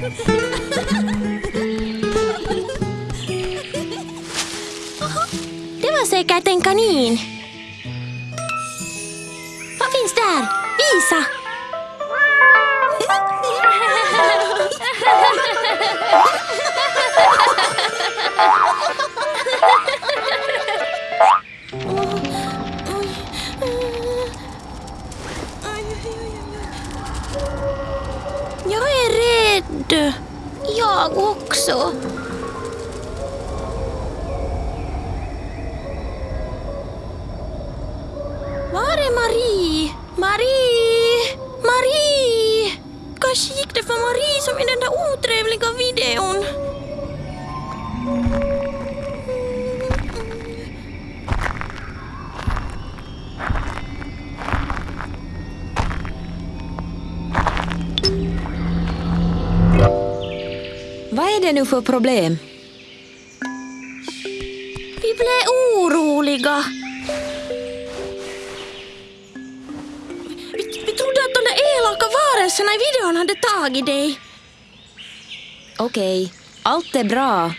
Det var säkert en kanin. Vad finns där? Visa! Åh, Du! Jag också. Var är Marie? Marie! Marie! Kanske gick det för Marie som i den där otrevliga videon. Vad är det nu för problem? Vi blev oroliga. Vi, vi trodde att de där elaka varelserna i videon hade tagit dig. Okej, allt är bra.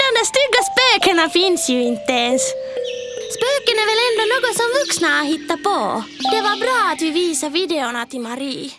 De där stygga spökena finns ju inte ens. Spöken är väl ändå något som vuxna har hittat på. Det var bra att vi visade videorna till Marie.